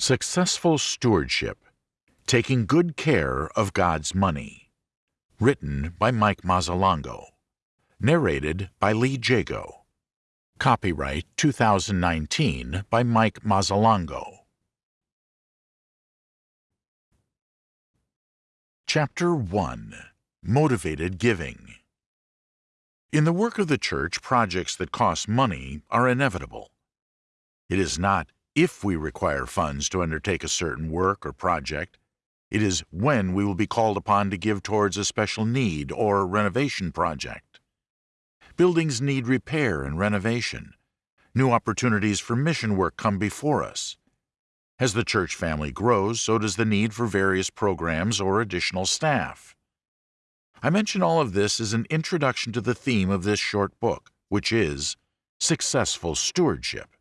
Successful Stewardship Taking Good Care of God's Money. Written by Mike Mazzalongo. Narrated by Lee Jago. Copyright 2019 by Mike Mazzalongo. Chapter 1 Motivated Giving In the work of the church, projects that cost money are inevitable. It is not if we require funds to undertake a certain work or project. It is when we will be called upon to give towards a special need or renovation project. Buildings need repair and renovation. New opportunities for mission work come before us. As the church family grows, so does the need for various programs or additional staff. I mention all of this as an introduction to the theme of this short book, which is Successful Stewardship.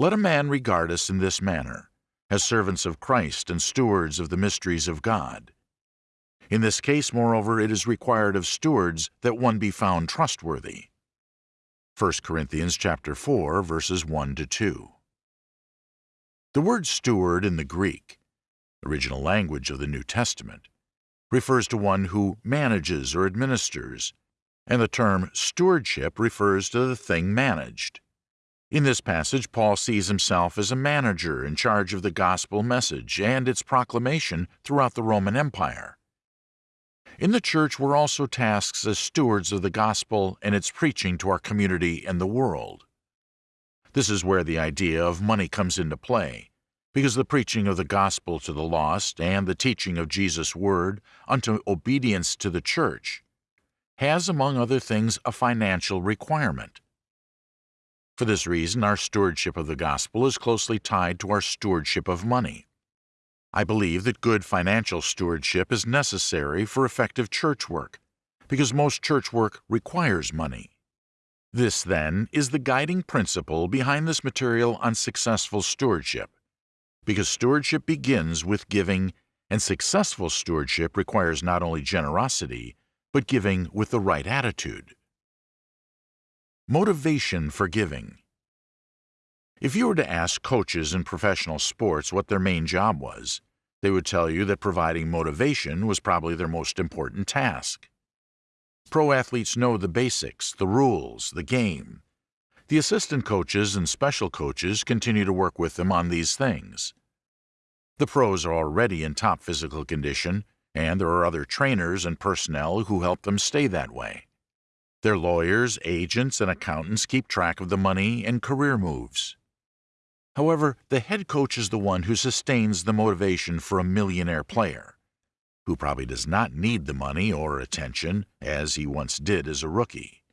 Let a man regard us in this manner, as servants of Christ and stewards of the mysteries of God. In this case, moreover, it is required of stewards that one be found trustworthy. 1 Corinthians chapter 4, verses 1 to 2. The word steward in the Greek, original language of the New Testament, refers to one who manages or administers, and the term stewardship refers to the thing managed. In this passage, Paul sees himself as a manager in charge of the gospel message and its proclamation throughout the Roman Empire. In the church were also tasks as stewards of the gospel and its preaching to our community and the world. This is where the idea of money comes into play, because the preaching of the gospel to the lost and the teaching of Jesus' word unto obedience to the church has, among other things, a financial requirement. For this reason, our stewardship of the gospel is closely tied to our stewardship of money. I believe that good financial stewardship is necessary for effective church work, because most church work requires money. This, then, is the guiding principle behind this material on successful stewardship, because stewardship begins with giving, and successful stewardship requires not only generosity, but giving with the right attitude. Motivation for giving. If you were to ask coaches in professional sports what their main job was, they would tell you that providing motivation was probably their most important task. Pro athletes know the basics, the rules, the game. The assistant coaches and special coaches continue to work with them on these things. The pros are already in top physical condition, and there are other trainers and personnel who help them stay that way. Their lawyers, agents, and accountants keep track of the money and career moves. However, the head coach is the one who sustains the motivation for a millionaire player, who probably does not need the money or attention as he once did as a rookie.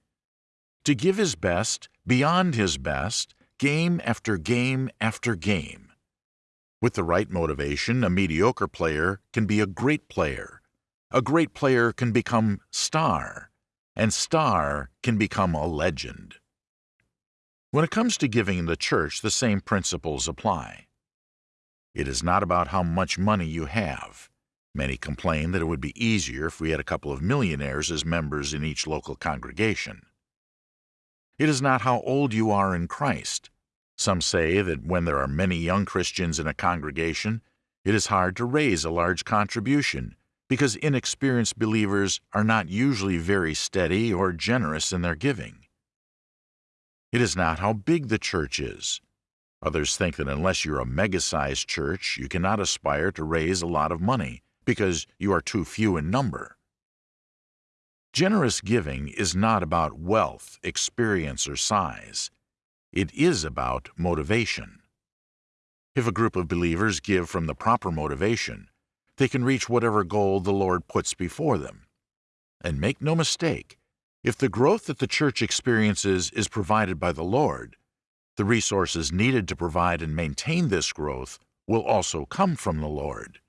To give his best, beyond his best, game after game after game. With the right motivation, a mediocre player can be a great player. A great player can become star and Star can become a legend. When it comes to giving the church, the same principles apply. It is not about how much money you have. Many complain that it would be easier if we had a couple of millionaires as members in each local congregation. It is not how old you are in Christ. Some say that when there are many young Christians in a congregation, it is hard to raise a large contribution because inexperienced believers are not usually very steady or generous in their giving. It is not how big the church is. Others think that unless you're a mega-sized church, you cannot aspire to raise a lot of money because you are too few in number. Generous giving is not about wealth, experience, or size. It is about motivation. If a group of believers give from the proper motivation, they can reach whatever goal the Lord puts before them. And make no mistake, if the growth that the church experiences is provided by the Lord, the resources needed to provide and maintain this growth will also come from the Lord.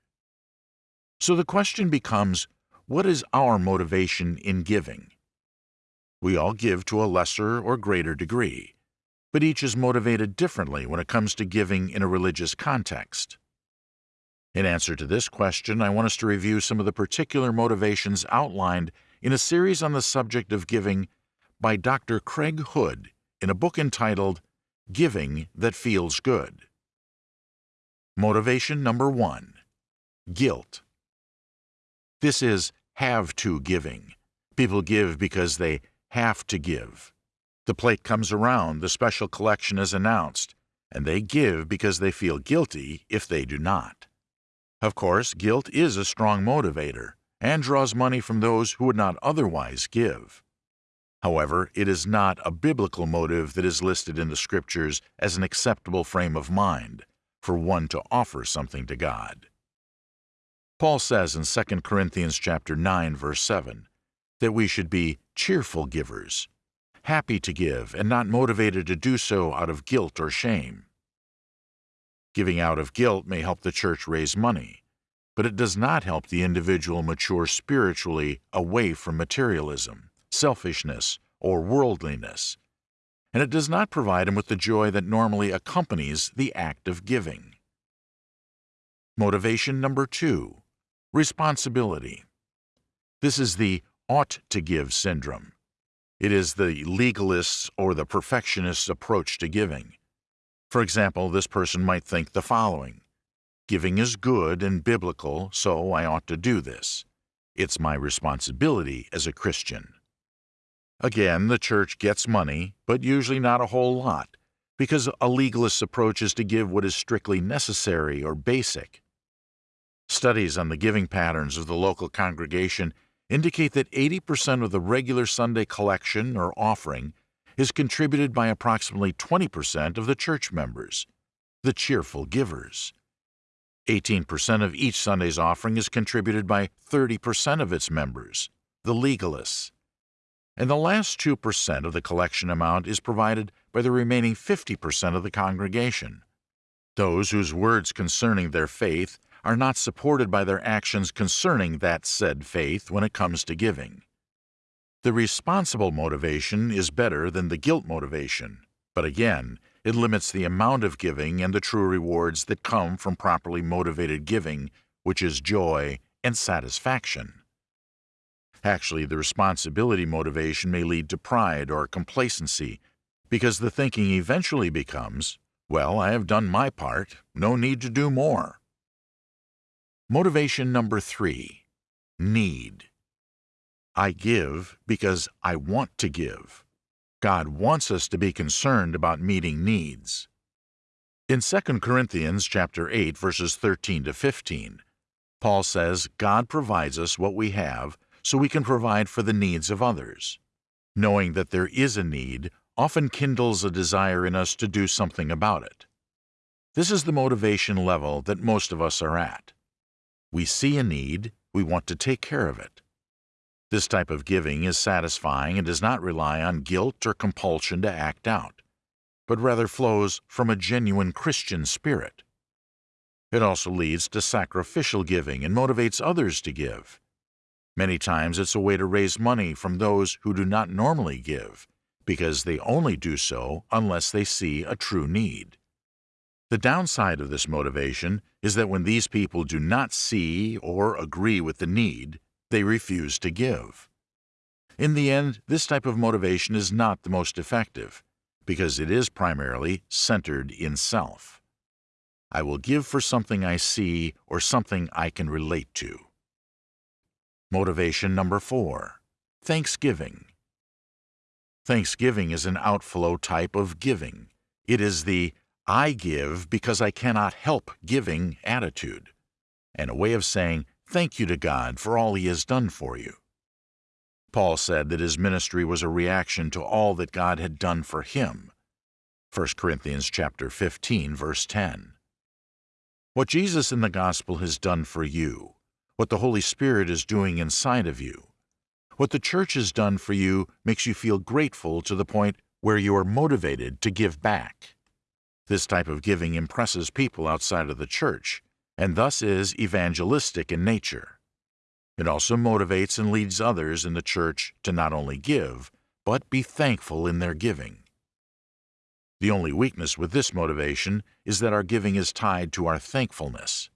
So the question becomes, what is our motivation in giving? We all give to a lesser or greater degree, but each is motivated differently when it comes to giving in a religious context. In answer to this question, I want us to review some of the particular motivations outlined in a series on the subject of giving by Dr. Craig Hood in a book entitled Giving That Feels Good. Motivation number one guilt. This is have to giving. People give because they have to give. The plate comes around, the special collection is announced, and they give because they feel guilty if they do not. Of course, guilt is a strong motivator and draws money from those who would not otherwise give. However, it is not a biblical motive that is listed in the Scriptures as an acceptable frame of mind for one to offer something to God. Paul says in 2 Corinthians chapter 9 verse 7 that we should be cheerful givers, happy to give and not motivated to do so out of guilt or shame. Giving out of guilt may help the church raise money, but it does not help the individual mature spiritually away from materialism, selfishness, or worldliness, and it does not provide him with the joy that normally accompanies the act of giving. Motivation number two Responsibility. This is the ought to give syndrome. It is the legalist's or the perfectionist's approach to giving. For example, this person might think the following Giving is good and biblical, so I ought to do this. It's my responsibility as a Christian. Again, the church gets money, but usually not a whole lot, because a legalist's approach is to give what is strictly necessary or basic. Studies on the giving patterns of the local congregation indicate that 80% of the regular Sunday collection or offering is contributed by approximately 20% of the church members, the cheerful givers. 18% of each Sunday's offering is contributed by 30% of its members, the legalists. And the last 2% of the collection amount is provided by the remaining 50% of the congregation, those whose words concerning their faith are not supported by their actions concerning that said faith when it comes to giving. The responsible motivation is better than the guilt motivation, but again, it limits the amount of giving and the true rewards that come from properly motivated giving, which is joy and satisfaction. Actually, the responsibility motivation may lead to pride or complacency, because the thinking eventually becomes, well, I have done my part, no need to do more. Motivation number three need. I give because I want to give. God wants us to be concerned about meeting needs. In 2 Corinthians chapter 8 verses 13 to 15, Paul says God provides us what we have so we can provide for the needs of others. Knowing that there is a need often kindles a desire in us to do something about it. This is the motivation level that most of us are at. We see a need, we want to take care of it. This type of giving is satisfying and does not rely on guilt or compulsion to act out, but rather flows from a genuine Christian spirit. It also leads to sacrificial giving and motivates others to give. Many times it's a way to raise money from those who do not normally give, because they only do so unless they see a true need. The downside of this motivation is that when these people do not see or agree with the need, they refuse to give. In the end, this type of motivation is not the most effective, because it is primarily centered in self. I will give for something I see or something I can relate to. Motivation number four Thanksgiving. Thanksgiving is an outflow type of giving. It is the I give because I cannot help giving attitude, and a way of saying thank you to God for all He has done for you. Paul said that his ministry was a reaction to all that God had done for him. 1 Corinthians chapter 15 verse 10. What Jesus in the gospel has done for you, what the Holy Spirit is doing inside of you, what the church has done for you makes you feel grateful to the point where you are motivated to give back. This type of giving impresses people outside of the church, and thus is evangelistic in nature. It also motivates and leads others in the church to not only give, but be thankful in their giving. The only weakness with this motivation is that our giving is tied to our thankfulness.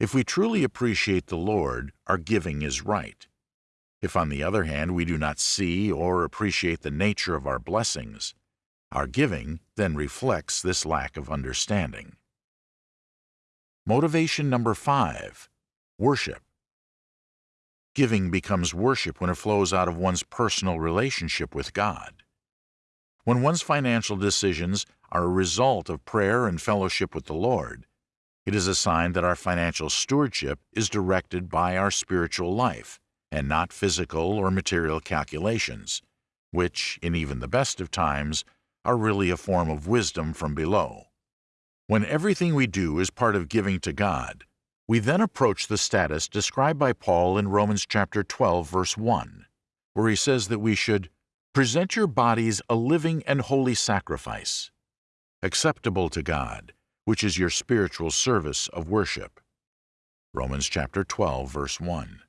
If we truly appreciate the Lord, our giving is right. If, on the other hand, we do not see or appreciate the nature of our blessings, our giving then reflects this lack of understanding. Motivation number five worship. Giving becomes worship when it flows out of one's personal relationship with God. When one's financial decisions are a result of prayer and fellowship with the Lord, it is a sign that our financial stewardship is directed by our spiritual life and not physical or material calculations, which, in even the best of times, are really a form of wisdom from below. When everything we do is part of giving to God, we then approach the status described by Paul in Romans chapter 12 verse 1, where he says that we should present your bodies a living and holy sacrifice, acceptable to God, which is your spiritual service of worship. Romans chapter 12 verse 1.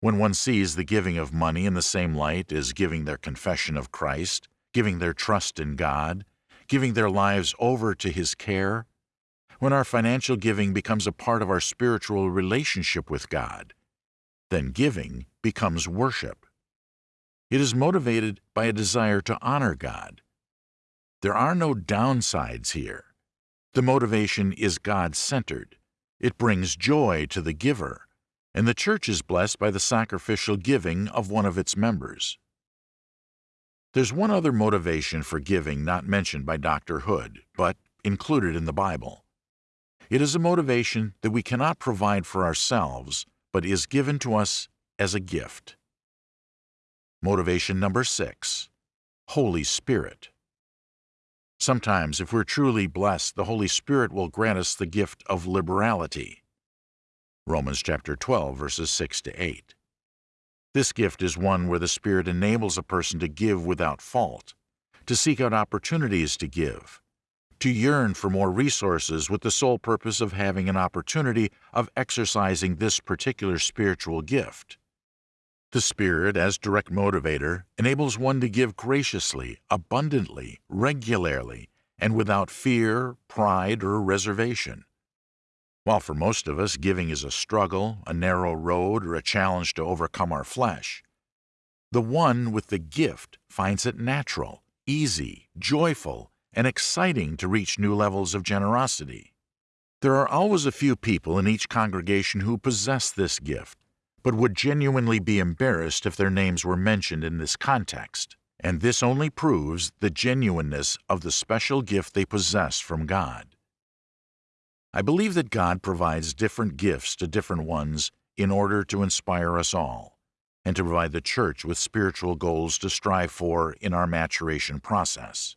When one sees the giving of money in the same light as giving their confession of Christ, giving their trust in God, giving their lives over to His care, when our financial giving becomes a part of our spiritual relationship with God, then giving becomes worship. It is motivated by a desire to honor God. There are no downsides here. The motivation is God centered. It brings joy to the giver, and the church is blessed by the sacrificial giving of one of its members. There's one other motivation for giving not mentioned by Dr. Hood, but included in the Bible. It is a motivation that we cannot provide for ourselves, but is given to us as a gift. Motivation number six Holy Spirit. Sometimes, if we're truly blessed, the Holy Spirit will grant us the gift of liberality. Romans chapter 12, verses 6 to 8. This gift is one where the Spirit enables a person to give without fault, to seek out opportunities to give, to yearn for more resources with the sole purpose of having an opportunity of exercising this particular spiritual gift. The Spirit, as direct motivator, enables one to give graciously, abundantly, regularly, and without fear, pride, or reservation. While for most of us giving is a struggle, a narrow road, or a challenge to overcome our flesh, the one with the gift finds it natural, easy, joyful, and exciting to reach new levels of generosity. There are always a few people in each congregation who possess this gift, but would genuinely be embarrassed if their names were mentioned in this context, and this only proves the genuineness of the special gift they possess from God. I believe that God provides different gifts to different ones in order to inspire us all, and to provide the church with spiritual goals to strive for in our maturation process.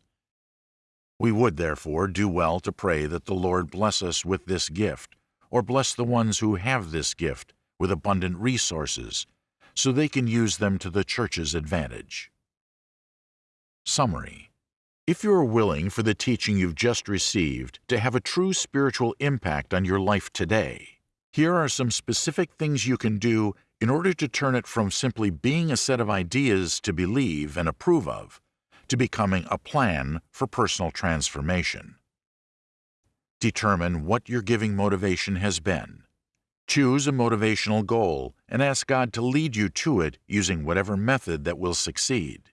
We would, therefore, do well to pray that the Lord bless us with this gift, or bless the ones who have this gift with abundant resources, so they can use them to the church's advantage. Summary If you are willing for the teaching you've just received to have a true spiritual impact on your life today, here are some specific things you can do in order to turn it from simply being a set of ideas to believe and approve of to becoming a plan for personal transformation. Determine what your giving motivation has been. Choose a motivational goal and ask God to lead you to it using whatever method that will succeed.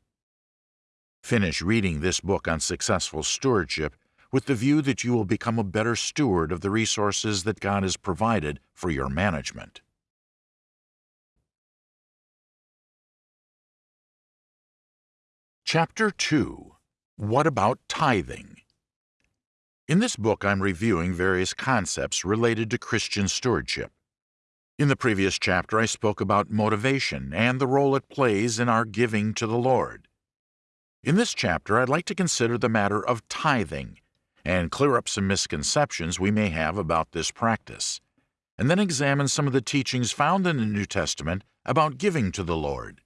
Finish reading this book on successful stewardship with the view that you will become a better steward of the resources that God has provided for your management. Chapter 2 What About Tithing? In this book, I'm reviewing various concepts related to Christian stewardship. In the previous chapter, I spoke about motivation and the role it plays in our giving to the Lord. In this chapter, I'd like to consider the matter of tithing and clear up some misconceptions we may have about this practice, and then examine some of the teachings found in the New Testament about giving to the Lord.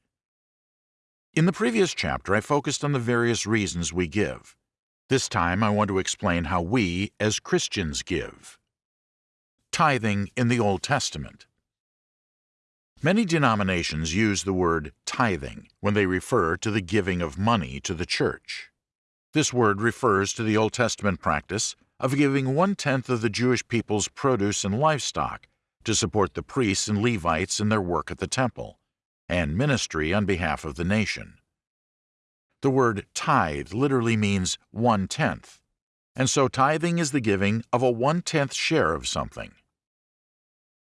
In the previous chapter, I focused on the various reasons we give. This time, I want to explain how we, as Christians, give. Tithing in the Old Testament. Many denominations use the word tithing when they refer to the giving of money to the church. This word refers to the Old Testament practice of giving one-tenth of the Jewish people's produce and livestock to support the priests and Levites in their work at the temple and ministry on behalf of the nation. The word tithe literally means one tenth. and so tithing is the giving of a one-tenth share of something.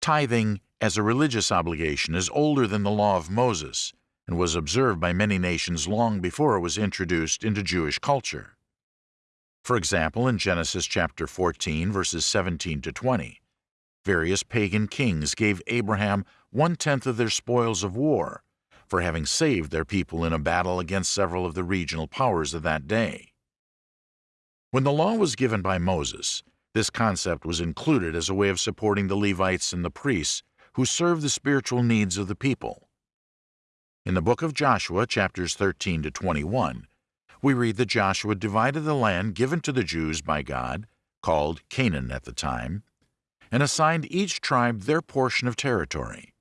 Tithing as a religious obligation is older than the law of Moses and was observed by many nations long before it was introduced into Jewish culture. For example, in Genesis chapter 14, verses 17 to 20, various pagan kings gave Abraham one-tenth of their spoils of war for having saved their people in a battle against several of the regional powers of that day. When the law was given by Moses, this concept was included as a way of supporting the Levites and the priests who served the spiritual needs of the people. In the book of Joshua, chapters 13 to 21, we read that Joshua divided the land given to the Jews by God, called Canaan at the time, and assigned each tribe their portion of territory.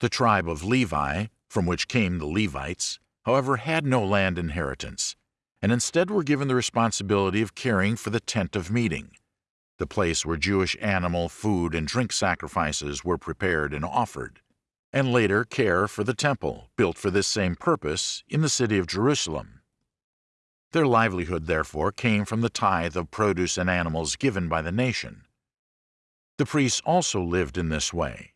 The tribe of Levi, from which came the Levites, however, had no land inheritance and instead were given the responsibility of caring for the tent of meeting, the place where Jewish animal, food, and drink sacrifices were prepared and offered, and later care for the temple, built for this same purpose in the city of Jerusalem. Their livelihood, therefore, came from the tithe of produce and animals given by the nation. The priests also lived in this way.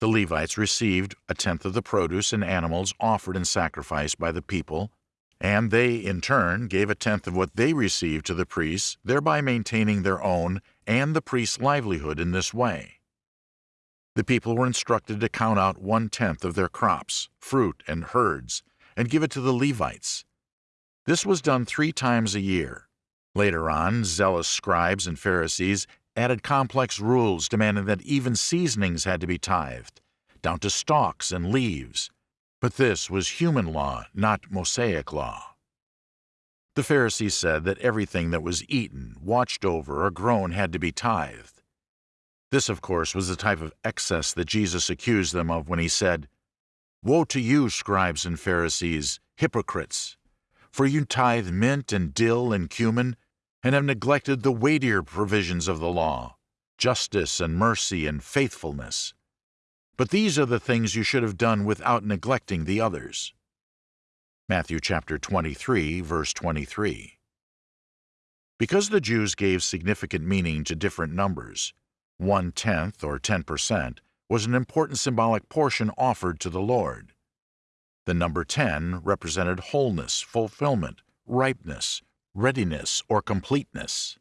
The Levites received a tenth of the produce and animals offered in sacrifice by the people and they, in turn, gave a tenth of what they received to the priests, thereby maintaining their own and the priest's livelihood in this way. The people were instructed to count out one-tenth of their crops, fruit, and herds, and give it to the Levites. This was done three times a year. Later on, zealous scribes and Pharisees added complex rules demanding that even seasonings had to be tithed, down to stalks and leaves, but this was human law, not Mosaic law. The Pharisees said that everything that was eaten, watched over, or grown had to be tithed. This, of course, was the type of excess that Jesus accused them of when he said, Woe to you, scribes and Pharisees, hypocrites! For you tithe mint and dill and cumin, and have neglected the weightier provisions of the law, justice and mercy and faithfulness. But these are the things you should have done without neglecting the others. Matthew chapter 23, verse 23. Because the Jews gave significant meaning to different numbers, one-tenth or 10% was an important symbolic portion offered to the Lord. The number 10 represented wholeness, fulfillment, ripeness, readiness, or completeness.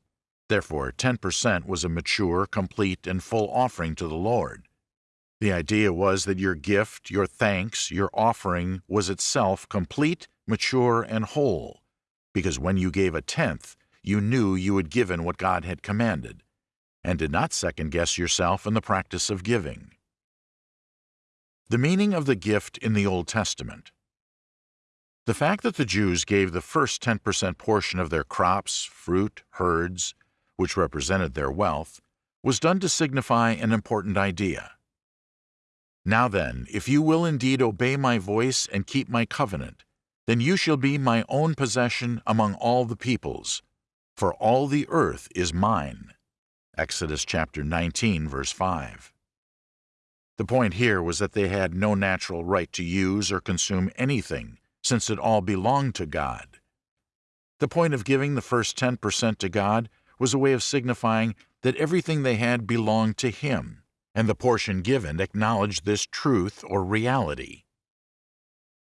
Therefore, 10% was a mature, complete, and full offering to the Lord. The idea was that your gift, your thanks, your offering was itself complete, mature, and whole, because when you gave a tenth, you knew you had given what God had commanded, and did not second-guess yourself in the practice of giving. The meaning of the gift in the Old Testament The fact that the Jews gave the first 10% portion of their crops, fruit, herds, which represented their wealth, was done to signify an important idea. Now then, if you will indeed obey my voice and keep my covenant, then you shall be my own possession among all the peoples, for all the earth is mine. Exodus chapter 19, verse 5. The point here was that they had no natural right to use or consume anything, since it all belonged to God. The point of giving the first 10% to God was a way of signifying that everything they had belonged to Him and the portion given acknowledged this truth or reality.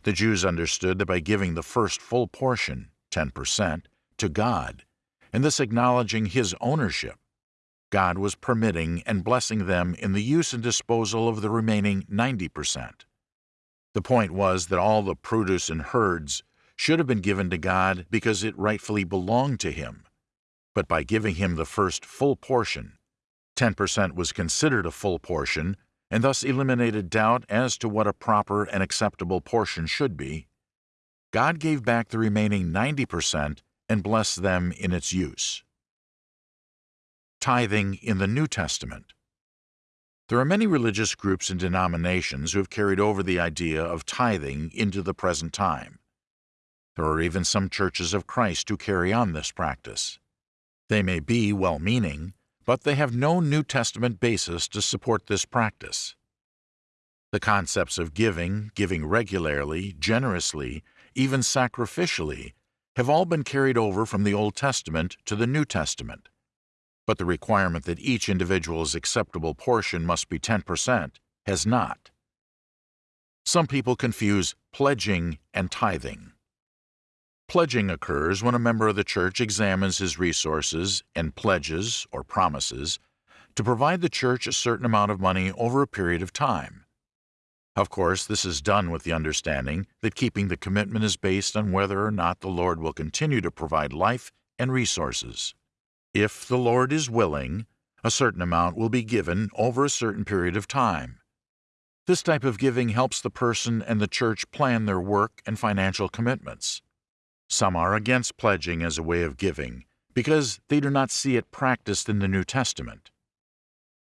The Jews understood that by giving the first full portion, 10%, to God, and thus acknowledging His ownership, God was permitting and blessing them in the use and disposal of the remaining 90%. The point was that all the produce and herds should have been given to God because it rightfully belonged to Him. But by giving Him the first full portion, 10% was considered a full portion and thus eliminated doubt as to what a proper and acceptable portion should be, God gave back the remaining 90% and blessed them in its use. Tithing in the New Testament There are many religious groups and denominations who have carried over the idea of tithing into the present time. There are even some churches of Christ who carry on this practice. They may be well-meaning, but they have no New Testament basis to support this practice. The concepts of giving, giving regularly, generously, even sacrificially, have all been carried over from the Old Testament to the New Testament. But the requirement that each individual's acceptable portion must be 10% has not. Some people confuse pledging and tithing. Pledging occurs when a member of the church examines his resources and pledges, or promises, to provide the church a certain amount of money over a period of time. Of course, this is done with the understanding that keeping the commitment is based on whether or not the Lord will continue to provide life and resources. If the Lord is willing, a certain amount will be given over a certain period of time. This type of giving helps the person and the church plan their work and financial commitments. Some are against pledging as a way of giving because they do not see it practiced in the New Testament.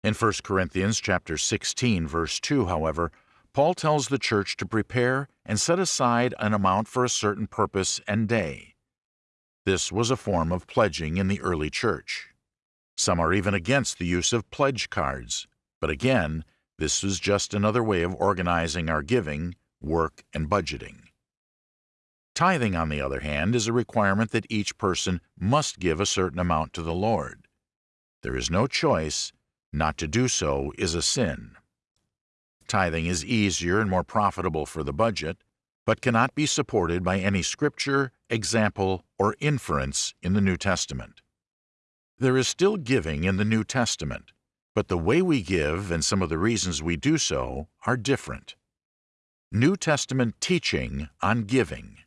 In 1 Corinthians chapter 16 verse 2, however, Paul tells the church to prepare and set aside an amount for a certain purpose and day. This was a form of pledging in the early church. Some are even against the use of pledge cards, but again, this is just another way of organizing our giving, work, and budgeting. Tithing, on the other hand, is a requirement that each person must give a certain amount to the Lord. There is no choice, not to do so is a sin. Tithing is easier and more profitable for the budget, but cannot be supported by any scripture, example, or inference in the New Testament. There is still giving in the New Testament, but the way we give and some of the reasons we do so are different. New Testament teaching on giving.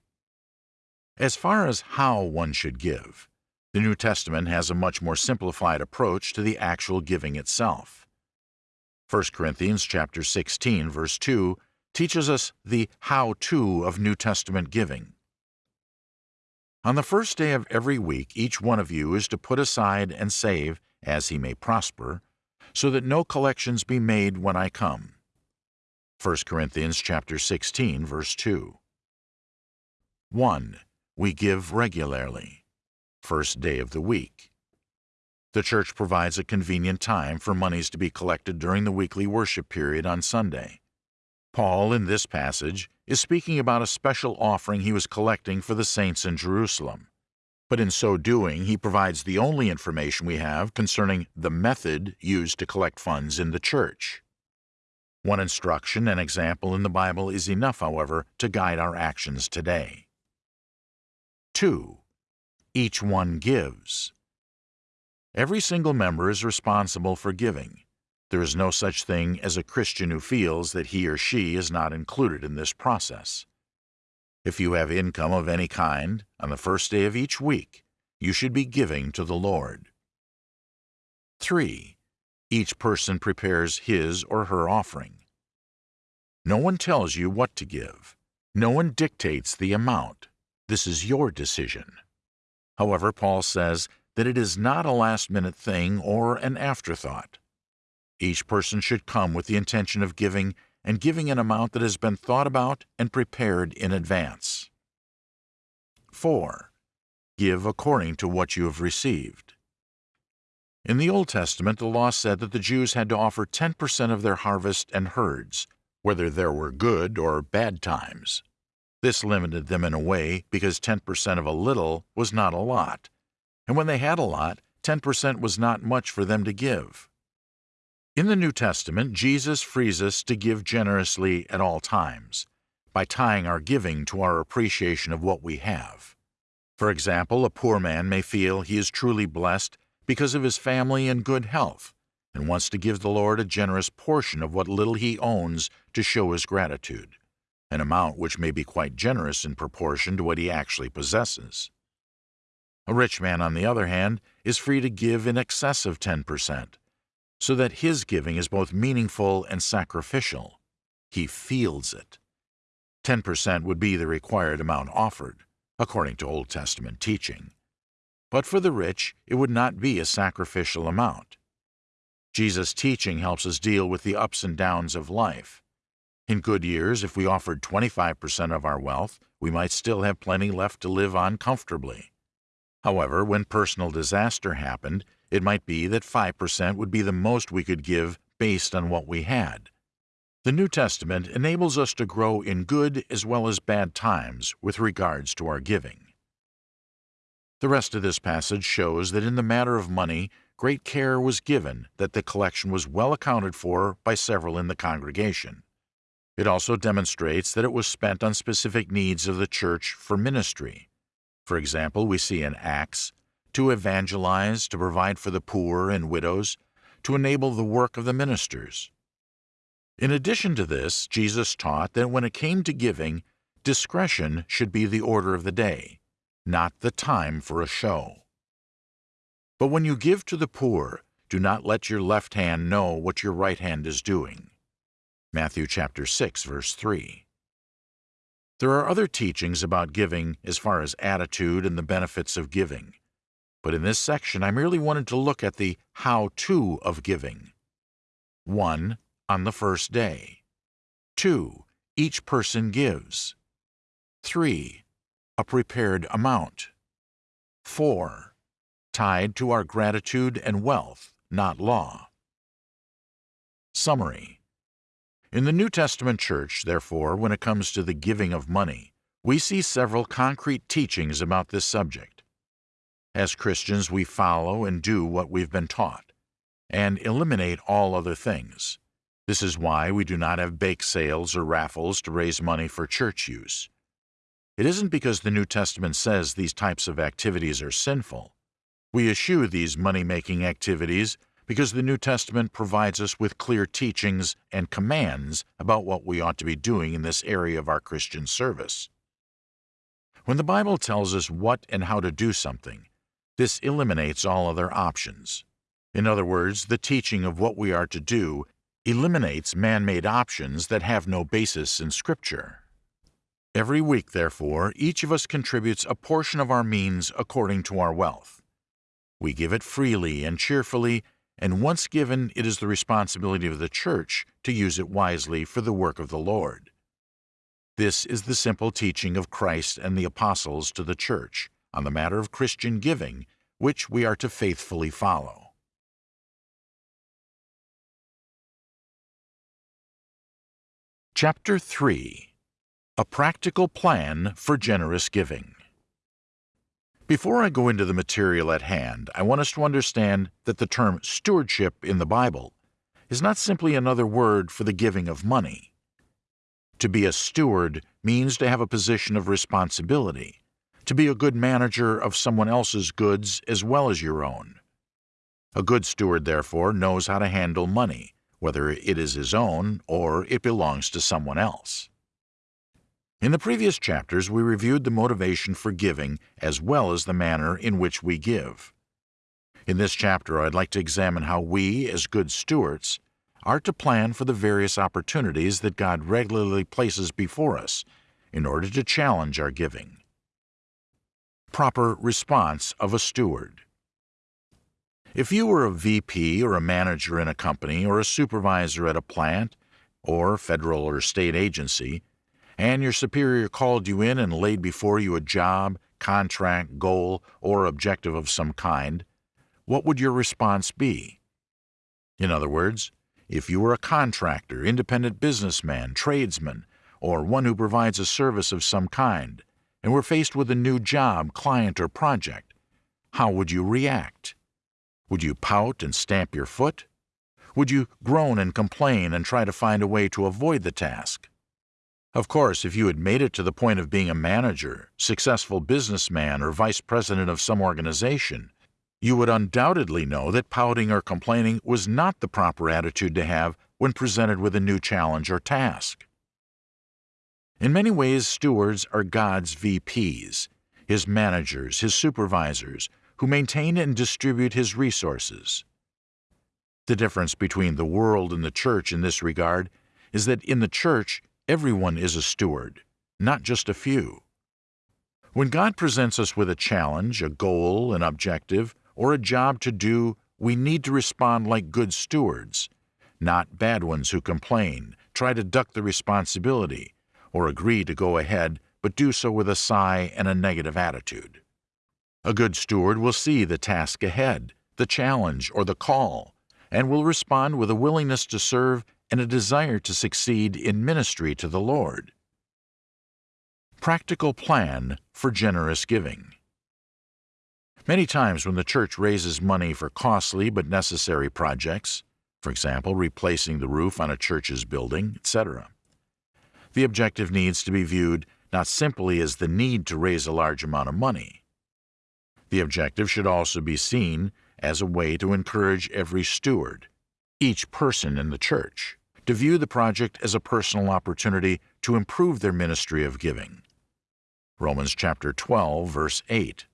As far as how one should give, the New Testament has a much more simplified approach to the actual giving itself. 1 Corinthians chapter 16 verse 2 teaches us the how-to of New Testament giving. On the first day of every week each one of you is to put aside and save, as he may prosper, so that no collections be made when I come. 1 Corinthians chapter 16 verse 2. 1. We give regularly first day of the week. The church provides a convenient time for monies to be collected during the weekly worship period on Sunday. Paul, in this passage, is speaking about a special offering he was collecting for the saints in Jerusalem. But in so doing, he provides the only information we have concerning the method used to collect funds in the church. One instruction and example in the Bible is enough, however, to guide our actions today. 2 each one gives. Every single member is responsible for giving. There is no such thing as a Christian who feels that he or she is not included in this process. If you have income of any kind, on the first day of each week, you should be giving to the Lord. 3. Each person prepares his or her offering. No one tells you what to give. No one dictates the amount. This is your decision. However, Paul says that it is not a last-minute thing or an afterthought. Each person should come with the intention of giving and giving an amount that has been thought about and prepared in advance. 4. Give according to what you have received. In the Old Testament, the law said that the Jews had to offer 10% of their harvest and herds, whether there were good or bad times. This limited them in a way because 10% of a little was not a lot. And when they had a lot, 10% was not much for them to give. In the New Testament, Jesus frees us to give generously at all times by tying our giving to our appreciation of what we have. For example, a poor man may feel he is truly blessed because of his family and good health and wants to give the Lord a generous portion of what little he owns to show his gratitude an amount which may be quite generous in proportion to what he actually possesses. A rich man, on the other hand, is free to give in excess of 10%, so that his giving is both meaningful and sacrificial. He feels it. 10% would be the required amount offered, according to Old Testament teaching. But for the rich, it would not be a sacrificial amount. Jesus' teaching helps us deal with the ups and downs of life, in good years, if we offered 25% of our wealth, we might still have plenty left to live on comfortably. However, when personal disaster happened, it might be that 5% would be the most we could give based on what we had. The New Testament enables us to grow in good as well as bad times with regards to our giving. The rest of this passage shows that in the matter of money, great care was given that the collection was well accounted for by several in the congregation. It also demonstrates that it was spent on specific needs of the church for ministry. For example, we see in Acts to evangelize, to provide for the poor and widows, to enable the work of the ministers. In addition to this, Jesus taught that when it came to giving, discretion should be the order of the day, not the time for a show. But when you give to the poor, do not let your left hand know what your right hand is doing. Matthew chapter 6 verse 3. There are other teachings about giving as far as attitude and the benefits of giving. But in this section I merely wanted to look at the how-to of giving. 1. On the first day. 2. Each person gives. 3. A prepared amount. 4. Tied to our gratitude and wealth, not law. Summary in the New Testament church, therefore, when it comes to the giving of money, we see several concrete teachings about this subject. As Christians, we follow and do what we've been taught, and eliminate all other things. This is why we do not have bake sales or raffles to raise money for church use. It isn't because the New Testament says these types of activities are sinful. We eschew these money-making activities because the New Testament provides us with clear teachings and commands about what we ought to be doing in this area of our Christian service. When the Bible tells us what and how to do something, this eliminates all other options. In other words, the teaching of what we are to do eliminates man-made options that have no basis in Scripture. Every week, therefore, each of us contributes a portion of our means according to our wealth. We give it freely and cheerfully and once given, it is the responsibility of the church to use it wisely for the work of the Lord. This is the simple teaching of Christ and the apostles to the church on the matter of Christian giving, which we are to faithfully follow. Chapter 3 A Practical Plan for Generous Giving before I go into the material at hand, I want us to understand that the term stewardship in the Bible is not simply another word for the giving of money. To be a steward means to have a position of responsibility, to be a good manager of someone else's goods as well as your own. A good steward, therefore, knows how to handle money, whether it is his own or it belongs to someone else. In the previous chapters, we reviewed the motivation for giving as well as the manner in which we give. In this chapter, I'd like to examine how we, as good stewards, are to plan for the various opportunities that God regularly places before us in order to challenge our giving. Proper response of a steward. If you were a VP or a manager in a company or a supervisor at a plant or federal or state agency, and your superior called you in and laid before you a job, contract, goal, or objective of some kind, what would your response be? In other words, if you were a contractor, independent businessman, tradesman, or one who provides a service of some kind, and were faced with a new job, client, or project, how would you react? Would you pout and stamp your foot? Would you groan and complain and try to find a way to avoid the task? Of course, if you had made it to the point of being a manager, successful businessman, or vice president of some organization, you would undoubtedly know that pouting or complaining was not the proper attitude to have when presented with a new challenge or task. In many ways, stewards are God's VPs, His managers, His supervisors, who maintain and distribute His resources. The difference between the world and the church in this regard is that in the church, Everyone is a steward, not just a few. When God presents us with a challenge, a goal, an objective, or a job to do, we need to respond like good stewards, not bad ones who complain, try to duck the responsibility, or agree to go ahead but do so with a sigh and a negative attitude. A good steward will see the task ahead, the challenge, or the call, and will respond with a willingness to serve and a desire to succeed in ministry to the Lord. Practical Plan for Generous Giving Many times when the church raises money for costly but necessary projects, for example, replacing the roof on a church's building, etc., the objective needs to be viewed not simply as the need to raise a large amount of money. The objective should also be seen as a way to encourage every steward, each person in the church, to view the project as a personal opportunity to improve their ministry of giving. Romans chapter 12, verse 8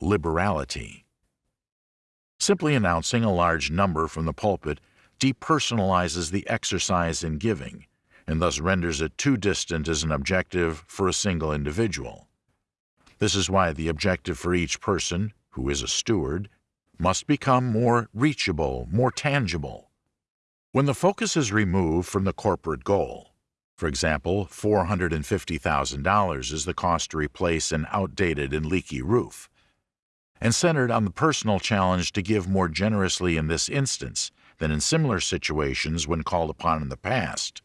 Liberality. Simply announcing a large number from the pulpit depersonalizes the exercise in giving and thus renders it too distant as an objective for a single individual. This is why the objective for each person, who is a steward, must become more reachable, more tangible. When the focus is removed from the corporate goal, for example, $450,000 is the cost to replace an outdated and leaky roof, and centered on the personal challenge to give more generously in this instance than in similar situations when called upon in the past,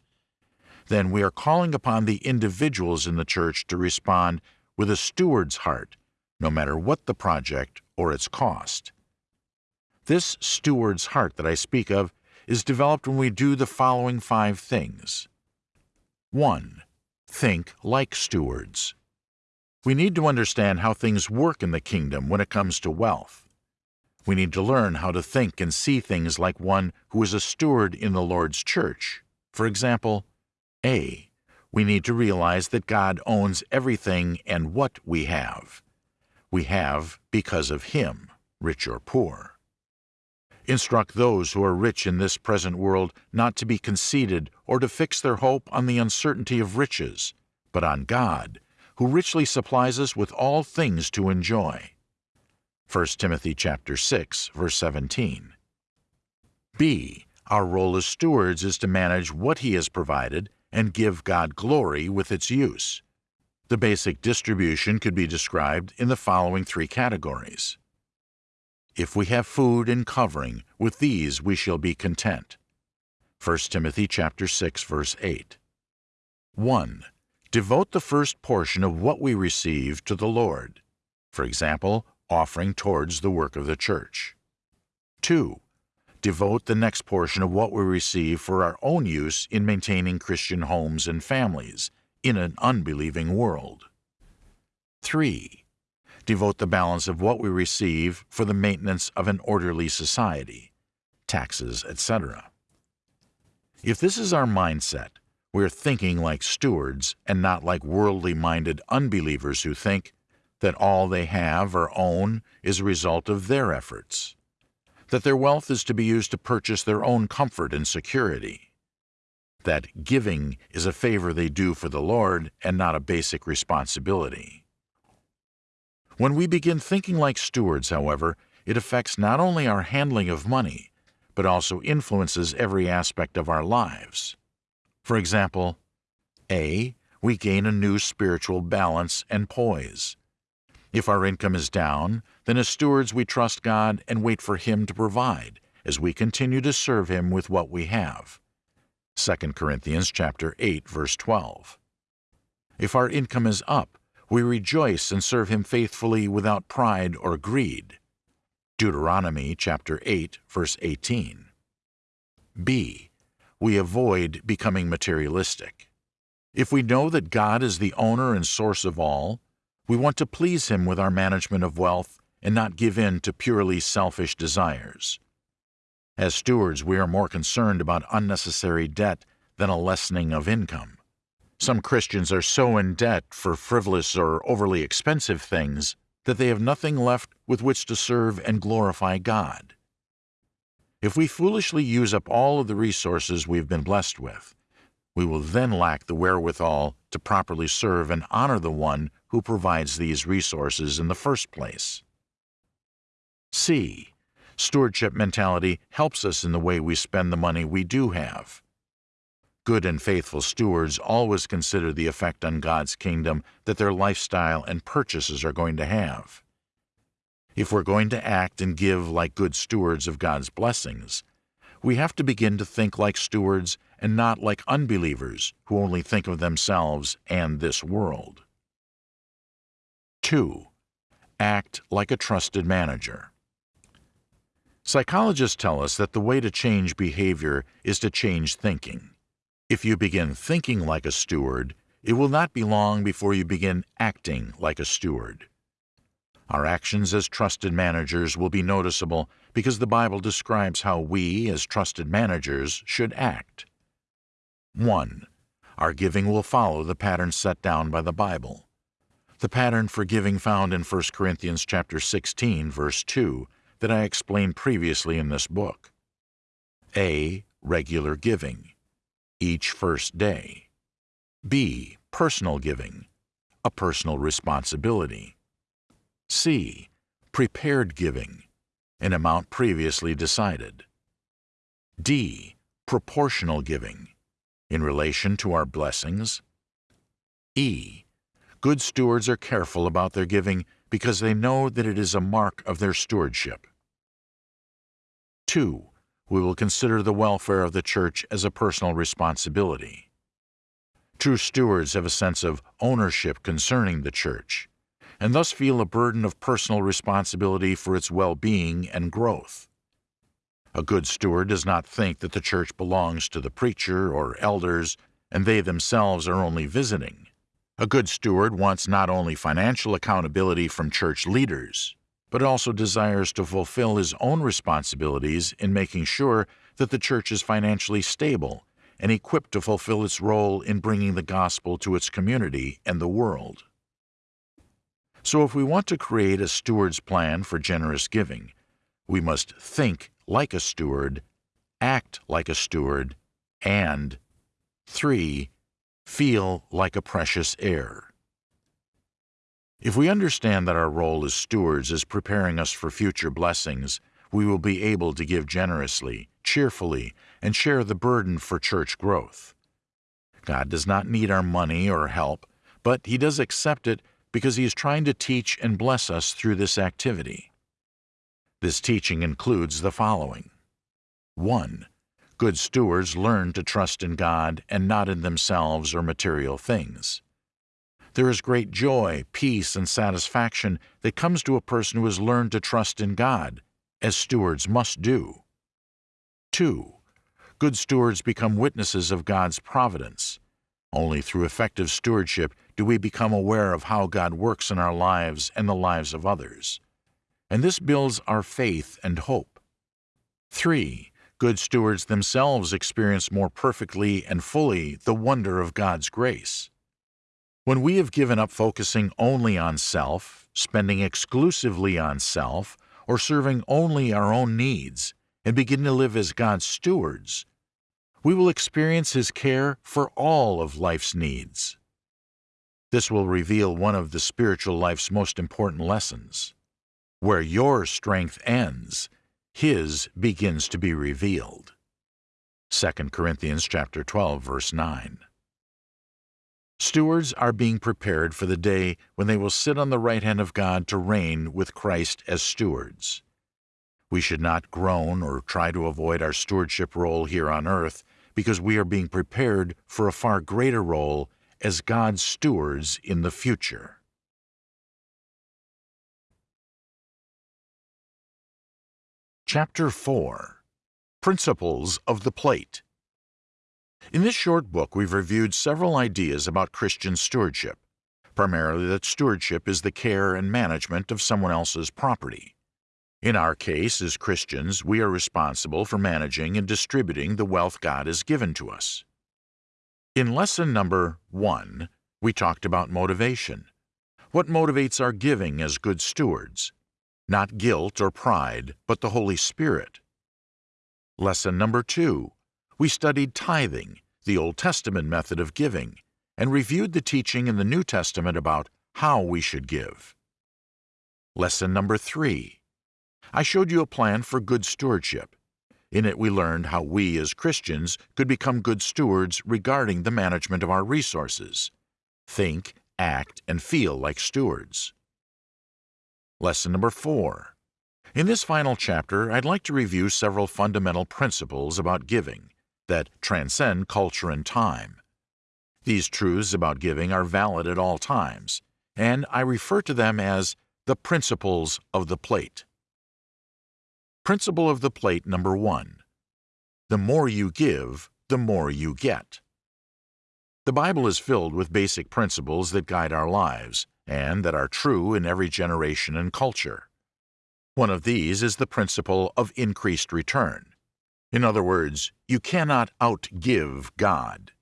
then we are calling upon the individuals in the church to respond with a steward's heart, no matter what the project or its cost. This steward's heart that I speak of is developed when we do the following five things. 1. Think like stewards. We need to understand how things work in the kingdom when it comes to wealth. We need to learn how to think and see things like one who is a steward in the Lord's church. For example, a. We need to realize that God owns everything and what we have. We have because of Him, rich or poor. Instruct those who are rich in this present world not to be conceited or to fix their hope on the uncertainty of riches, but on God, who richly supplies us with all things to enjoy. 1 Timothy chapter 6, verse 17. B. Our role as stewards is to manage what He has provided and give God glory with its use. The basic distribution could be described in the following three categories. If we have food and covering, with these we shall be content. 1 Timothy chapter 6 verse 8. 1. Devote the first portion of what we receive to the Lord. For example, offering towards the work of the church. 2 devote the next portion of what we receive for our own use in maintaining Christian homes and families in an unbelieving world. 3. Devote the balance of what we receive for the maintenance of an orderly society, taxes, etc. If this is our mindset, we're thinking like stewards and not like worldly minded unbelievers who think that all they have or own is a result of their efforts that their wealth is to be used to purchase their own comfort and security, that giving is a favor they do for the Lord and not a basic responsibility. When we begin thinking like stewards, however, it affects not only our handling of money, but also influences every aspect of our lives. For example, A. We gain a new spiritual balance and poise. If our income is down, then as stewards we trust God and wait for Him to provide as we continue to serve Him with what we have. 2 Corinthians chapter 8 verse 12. If our income is up, we rejoice and serve Him faithfully without pride or greed. Deuteronomy chapter 8 verse 18. B. We avoid becoming materialistic. If we know that God is the owner and source of all, we want to please Him with our management of wealth and not give in to purely selfish desires. As stewards, we are more concerned about unnecessary debt than a lessening of income. Some Christians are so in debt for frivolous or overly expensive things that they have nothing left with which to serve and glorify God. If we foolishly use up all of the resources we've been blessed with, we will then lack the wherewithal to properly serve and honor the one who provides these resources in the first place. C. Stewardship mentality helps us in the way we spend the money we do have. Good and faithful stewards always consider the effect on God's kingdom that their lifestyle and purchases are going to have. If we're going to act and give like good stewards of God's blessings, we have to begin to think like stewards and not like unbelievers who only think of themselves and this world. 2. Act like a trusted manager. Psychologists tell us that the way to change behavior is to change thinking. If you begin thinking like a steward, it will not be long before you begin acting like a steward. Our actions as trusted managers will be noticeable because the Bible describes how we, as trusted managers, should act. 1. Our giving will follow the pattern set down by the Bible. The pattern for giving found in 1 Corinthians chapter 16, verse 2, that I explained previously in this book. A. Regular giving, each first day. B. Personal giving, a personal responsibility. C. Prepared giving, an amount previously decided. D. Proportional giving, in relation to our blessings. E. Good stewards are careful about their giving because they know that it is a mark of their stewardship. 2. We will consider the welfare of the church as a personal responsibility. True stewards have a sense of ownership concerning the church, and thus feel a burden of personal responsibility for its well-being and growth. A good steward does not think that the church belongs to the preacher or elders, and they themselves are only visiting. A good steward wants not only financial accountability from church leaders, but also desires to fulfill his own responsibilities in making sure that the church is financially stable and equipped to fulfill its role in bringing the gospel to its community and the world. So if we want to create a steward's plan for generous giving, we must think like a steward, act like a steward, and 3. Feel like a precious heir. If we understand that our role as stewards is preparing us for future blessings, we will be able to give generously, cheerfully, and share the burden for church growth. God does not need our money or help, but He does accept it because He is trying to teach and bless us through this activity. This teaching includes the following 1. Good stewards learn to trust in God and not in themselves or material things. There is great joy, peace, and satisfaction that comes to a person who has learned to trust in God, as stewards must do. 2. Good stewards become witnesses of God's providence. Only through effective stewardship do we become aware of how God works in our lives and the lives of others. And this builds our faith and hope. 3. Good stewards themselves experience more perfectly and fully the wonder of God's grace. When we have given up focusing only on self, spending exclusively on self, or serving only our own needs, and begin to live as God's stewards, we will experience His care for all of life's needs. This will reveal one of the spiritual life's most important lessons. Where your strength ends, His begins to be revealed. 2 Corinthians chapter 12, verse 9. Stewards are being prepared for the day when they will sit on the right hand of God to reign with Christ as stewards. We should not groan or try to avoid our stewardship role here on earth because we are being prepared for a far greater role as God's stewards in the future. Chapter 4 Principles of the Plate in this short book, we've reviewed several ideas about Christian stewardship, primarily that stewardship is the care and management of someone else's property. In our case, as Christians, we are responsible for managing and distributing the wealth God has given to us. In lesson number one, we talked about motivation. What motivates our giving as good stewards? Not guilt or pride, but the Holy Spirit. Lesson number two, we studied tithing, the Old Testament method of giving, and reviewed the teaching in the New Testament about how we should give. Lesson number three. I showed you a plan for good stewardship. In it we learned how we as Christians could become good stewards regarding the management of our resources. Think, act, and feel like stewards. Lesson number four. In this final chapter, I'd like to review several fundamental principles about giving that transcend culture and time. These truths about giving are valid at all times, and I refer to them as The Principles of the Plate. Principle of the Plate number one. The more you give, the more you get. The Bible is filled with basic principles that guide our lives and that are true in every generation and culture. One of these is the principle of increased return. In other words, you cannot outgive God.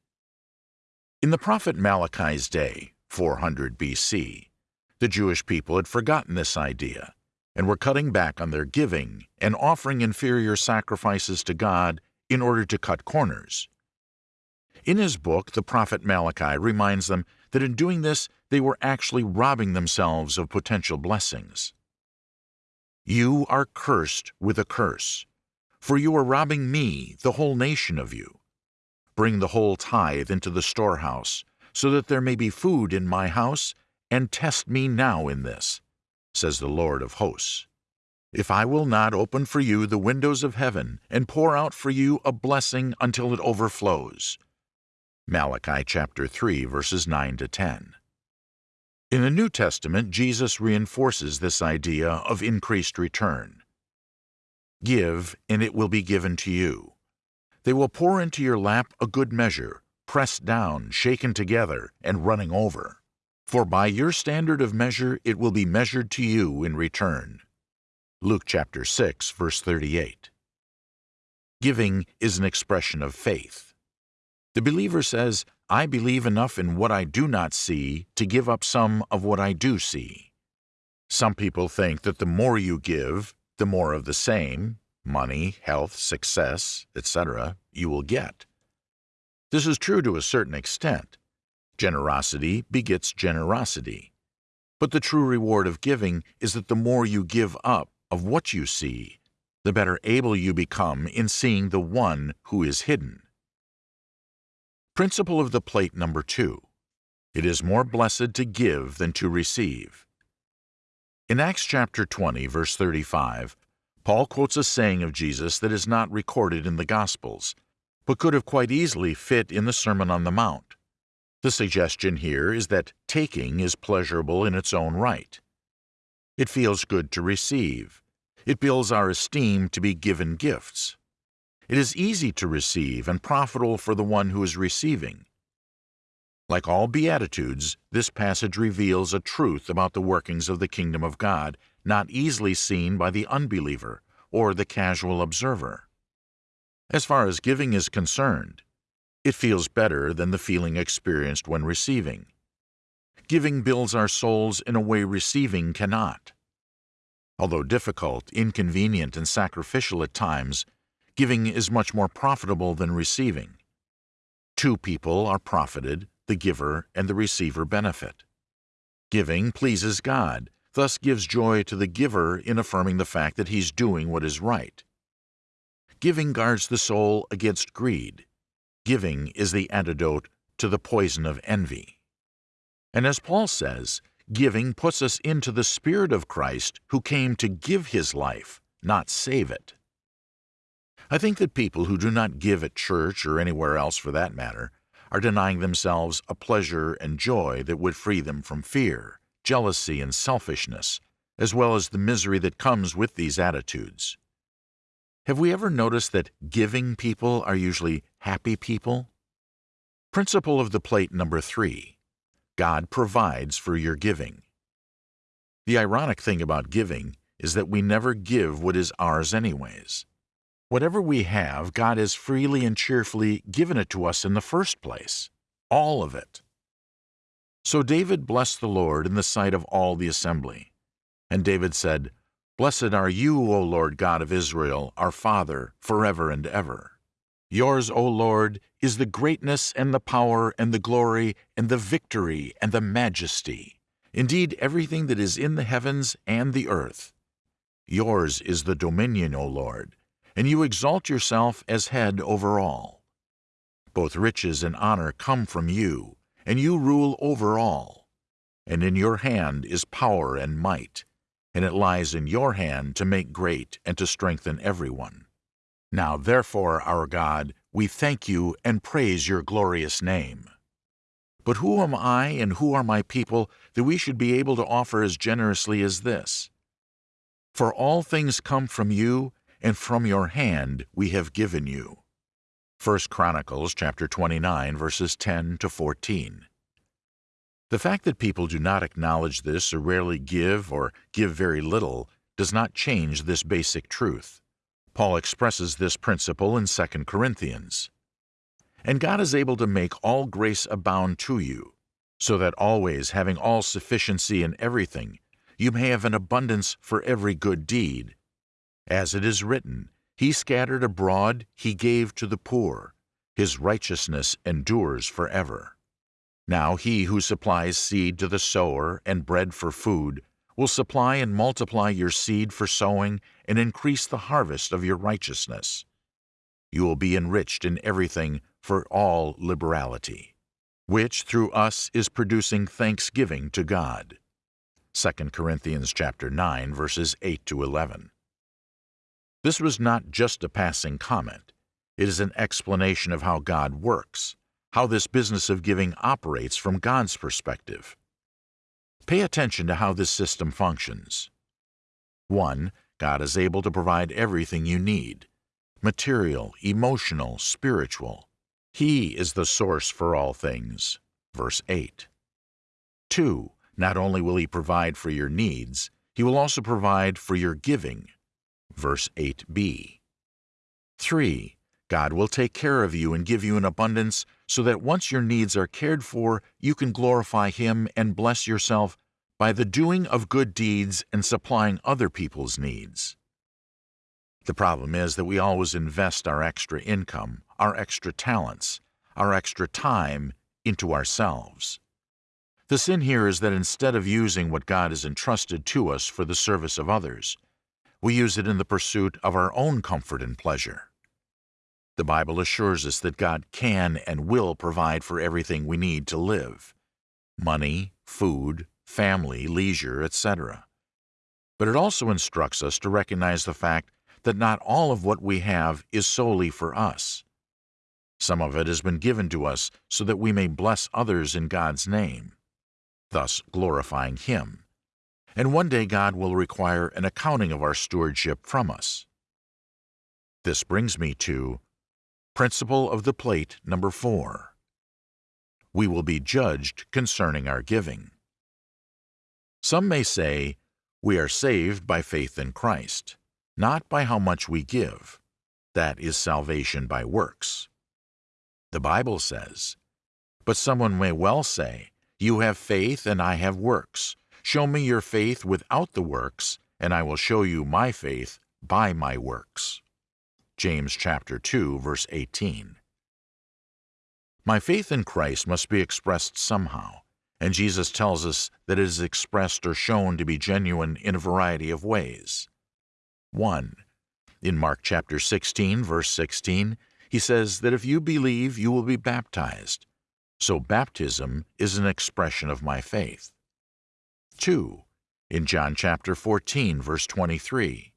In the prophet Malachi's day, 400 BC, the Jewish people had forgotten this idea and were cutting back on their giving and offering inferior sacrifices to God in order to cut corners. In his book, the prophet Malachi reminds them that in doing this, they were actually robbing themselves of potential blessings. You are cursed with a curse, for you are robbing me, the whole nation, of you. Bring the whole tithe into the storehouse, so that there may be food in my house, and test me now in this, says the Lord of hosts. If I will not open for you the windows of heaven, and pour out for you a blessing until it overflows. Malachi chapter 3 verses 9 to 10. In the New Testament, Jesus reinforces this idea of increased return. Give, and it will be given to you. They will pour into your lap a good measure, pressed down, shaken together, and running over. For by your standard of measure it will be measured to you in return. Luke chapter 6, verse 38. Giving is an expression of faith. The believer says, I believe enough in what I do not see to give up some of what I do see. Some people think that the more you give, the more of the same, money, health, success, etc., you will get. This is true to a certain extent. Generosity begets generosity. But the true reward of giving is that the more you give up of what you see, the better able you become in seeing the one who is hidden. Principle of the plate number two. It is more blessed to give than to receive. In Acts chapter 20, verse 35, Paul quotes a saying of Jesus that is not recorded in the Gospels, but could have quite easily fit in the Sermon on the Mount. The suggestion here is that taking is pleasurable in its own right. It feels good to receive. It builds our esteem to be given gifts. It is easy to receive and profitable for the one who is receiving. Like all Beatitudes, this passage reveals a truth about the workings of the kingdom of God not easily seen by the unbeliever or the casual observer. As far as giving is concerned, it feels better than the feeling experienced when receiving. Giving builds our souls in a way receiving cannot. Although difficult, inconvenient, and sacrificial at times, Giving is much more profitable than receiving. Two people are profited, the giver and the receiver benefit. Giving pleases God, thus gives joy to the giver in affirming the fact that he's doing what is right. Giving guards the soul against greed. Giving is the antidote to the poison of envy. And as Paul says, giving puts us into the Spirit of Christ who came to give his life, not save it. I think that people who do not give at church or anywhere else for that matter are denying themselves a pleasure and joy that would free them from fear, jealousy, and selfishness, as well as the misery that comes with these attitudes. Have we ever noticed that giving people are usually happy people? Principle of the plate number three God provides for your giving. The ironic thing about giving is that we never give what is ours, anyways. Whatever we have, God has freely and cheerfully given it to us in the first place, all of it. So David blessed the Lord in the sight of all the assembly. And David said, Blessed are you, O Lord God of Israel, our Father, forever and ever. Yours, O Lord, is the greatness and the power and the glory and the victory and the majesty, indeed everything that is in the heavens and the earth. Yours is the dominion, O Lord, and you exalt yourself as head over all. Both riches and honor come from you, and you rule over all. And in your hand is power and might, and it lies in your hand to make great and to strengthen everyone. Now therefore, our God, we thank you and praise your glorious name. But who am I and who are my people that we should be able to offer as generously as this? For all things come from you, and from your hand we have given you. 1 Chronicles chapter 29 verses 10 to 14. The fact that people do not acknowledge this or rarely give or give very little does not change this basic truth. Paul expresses this principle in 2 Corinthians. And God is able to make all grace abound to you, so that always having all sufficiency in everything, you may have an abundance for every good deed. As it is written, He scattered abroad, He gave to the poor. His righteousness endures forever. Now he who supplies seed to the sower and bread for food will supply and multiply your seed for sowing and increase the harvest of your righteousness. You will be enriched in everything for all liberality, which through us is producing thanksgiving to God. 2 Corinthians chapter 9 verses 8 to 11. This was not just a passing comment. It is an explanation of how God works, how this business of giving operates from God's perspective. Pay attention to how this system functions. 1. God is able to provide everything you need material, emotional, spiritual. He is the source for all things. Verse 8. 2. Not only will He provide for your needs, He will also provide for your giving. Verse 8b. 3. God will take care of you and give you an abundance so that once your needs are cared for, you can glorify Him and bless yourself by the doing of good deeds and supplying other people's needs. The problem is that we always invest our extra income, our extra talents, our extra time into ourselves. The sin here is that instead of using what God has entrusted to us for the service of others, we use it in the pursuit of our own comfort and pleasure. The Bible assures us that God can and will provide for everything we need to live money, food, family, leisure, etc. But it also instructs us to recognize the fact that not all of what we have is solely for us. Some of it has been given to us so that we may bless others in God's name thus glorifying Him. And one day God will require an accounting of our stewardship from us. This brings me to Principle of the Plate number 4. We will be judged concerning our giving. Some may say, we are saved by faith in Christ, not by how much we give. That is salvation by works. The Bible says, but someone may well say, you have faith, and I have works. Show me your faith without the works, and I will show you my faith by my works. James chapter 2, verse 18. My faith in Christ must be expressed somehow, and Jesus tells us that it is expressed or shown to be genuine in a variety of ways. 1. In Mark chapter 16, verse 16, he says that if you believe, you will be baptized. So baptism is an expression of my faith. 2. In John chapter 14, verse 23,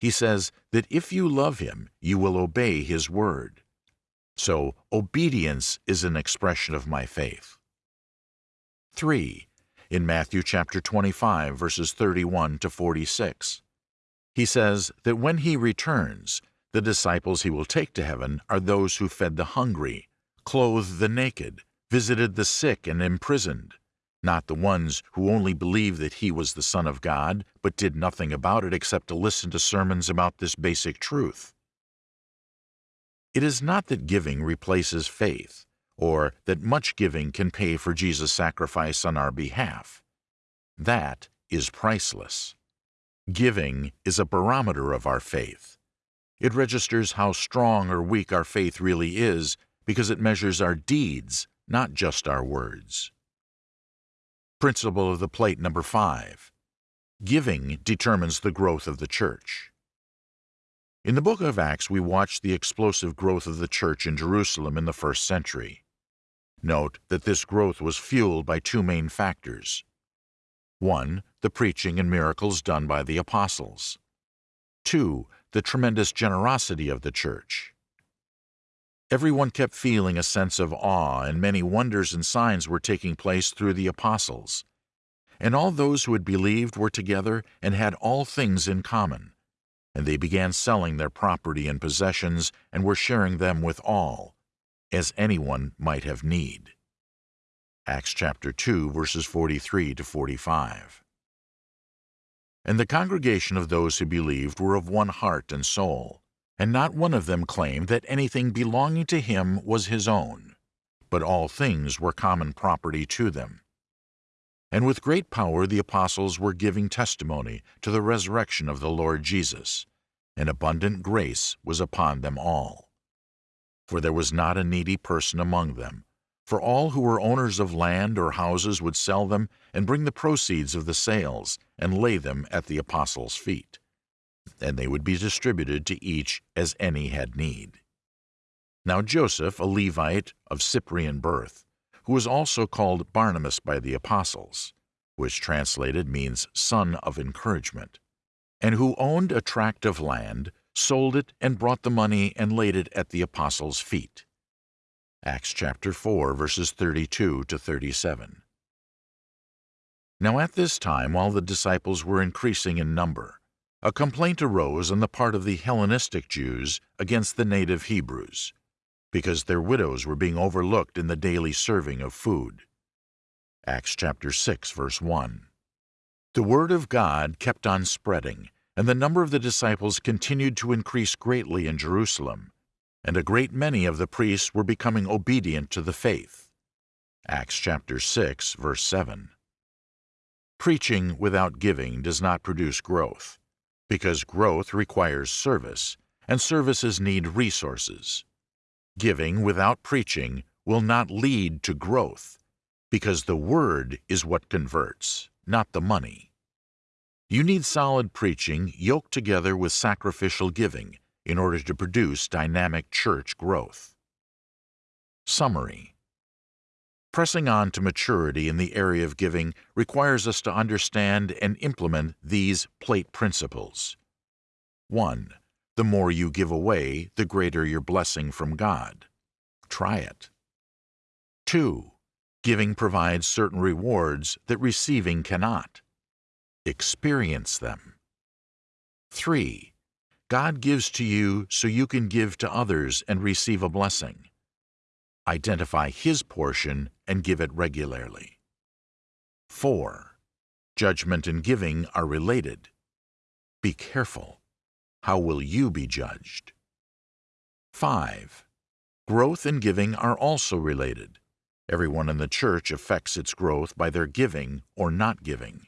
he says that if you love him, you will obey his word. So obedience is an expression of my faith. 3. In Matthew chapter 25, verses 31 to 46, he says that when he returns, the disciples he will take to heaven are those who fed the hungry, clothed the naked, visited the sick and imprisoned, not the ones who only believed that he was the Son of God, but did nothing about it except to listen to sermons about this basic truth. It is not that giving replaces faith, or that much giving can pay for Jesus' sacrifice on our behalf. That is priceless. Giving is a barometer of our faith. It registers how strong or weak our faith really is because it measures our deeds not just our words. Principle of the plate number five. Giving determines the growth of the church. In the book of Acts, we watch the explosive growth of the church in Jerusalem in the first century. Note that this growth was fueled by two main factors. One, the preaching and miracles done by the apostles. Two, the tremendous generosity of the church. Everyone kept feeling a sense of awe, and many wonders and signs were taking place through the apostles. And all those who had believed were together and had all things in common. And they began selling their property and possessions and were sharing them with all, as anyone might have need. Acts chapter 2, verses 43 to 45. And the congregation of those who believed were of one heart and soul and not one of them claimed that anything belonging to him was his own, but all things were common property to them. And with great power the apostles were giving testimony to the resurrection of the Lord Jesus, and abundant grace was upon them all. For there was not a needy person among them, for all who were owners of land or houses would sell them and bring the proceeds of the sales and lay them at the apostles' feet and they would be distributed to each as any had need. Now Joseph, a Levite of Cyprian birth, who was also called Barnabas by the apostles, which translated means son of encouragement, and who owned a tract of land, sold it and brought the money and laid it at the apostles' feet. Acts chapter 4 verses 32 to 37. Now at this time, while the disciples were increasing in number, a complaint arose on the part of the Hellenistic Jews against the native Hebrews, because their widows were being overlooked in the daily serving of food. Acts chapter 6, verse 1. The word of God kept on spreading, and the number of the disciples continued to increase greatly in Jerusalem, and a great many of the priests were becoming obedient to the faith. Acts chapter 6, verse 7. Preaching without giving does not produce growth because growth requires service, and services need resources. Giving without preaching will not lead to growth, because the Word is what converts, not the money. You need solid preaching yoked together with sacrificial giving in order to produce dynamic church growth. Summary Pressing on to maturity in the area of giving requires us to understand and implement these plate principles. 1. The more you give away, the greater your blessing from God. Try it. 2. Giving provides certain rewards that receiving cannot. Experience them. 3. God gives to you so you can give to others and receive a blessing. Identify his portion and give it regularly. 4. Judgment and giving are related. Be careful. How will you be judged? 5. Growth and giving are also related. Everyone in the church affects its growth by their giving or not giving.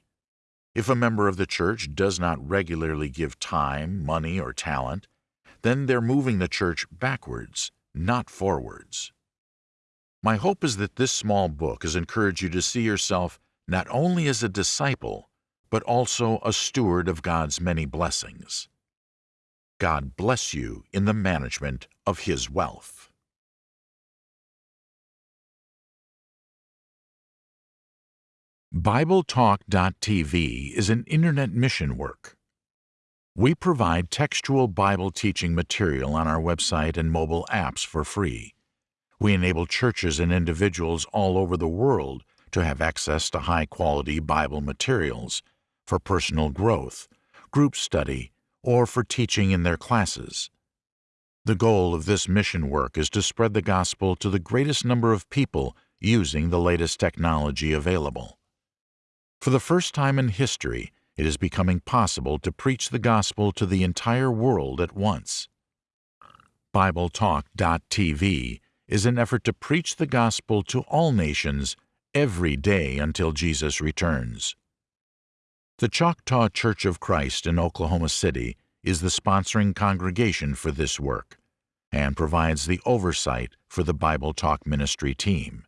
If a member of the church does not regularly give time, money, or talent, then they're moving the church backwards, not forwards. My hope is that this small book has encouraged you to see yourself not only as a disciple, but also a steward of God's many blessings. God bless you in the management of His wealth. BibleTalk.tv is an internet mission work. We provide textual Bible teaching material on our website and mobile apps for free. We enable churches and individuals all over the world to have access to high quality Bible materials for personal growth, group study, or for teaching in their classes. The goal of this mission work is to spread the gospel to the greatest number of people using the latest technology available. For the first time in history, it is becoming possible to preach the gospel to the entire world at once. BibleTalk.tv is an effort to preach the gospel to all nations every day until Jesus returns. The Choctaw Church of Christ in Oklahoma City is the sponsoring congregation for this work and provides the oversight for the Bible Talk Ministry team.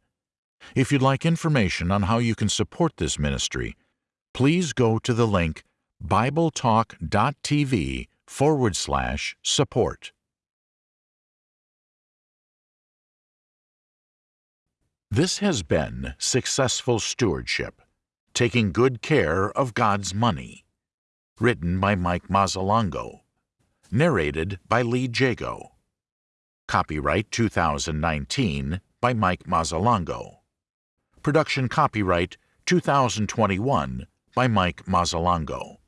If you'd like information on how you can support this ministry, please go to the link bibletalk.tv forward slash support. This has been Successful Stewardship, Taking Good Care of God's Money. Written by Mike Mazzalongo. Narrated by Lee Jago. Copyright 2019 by Mike Mazzalongo. Production copyright 2021 by Mike Mazzalongo.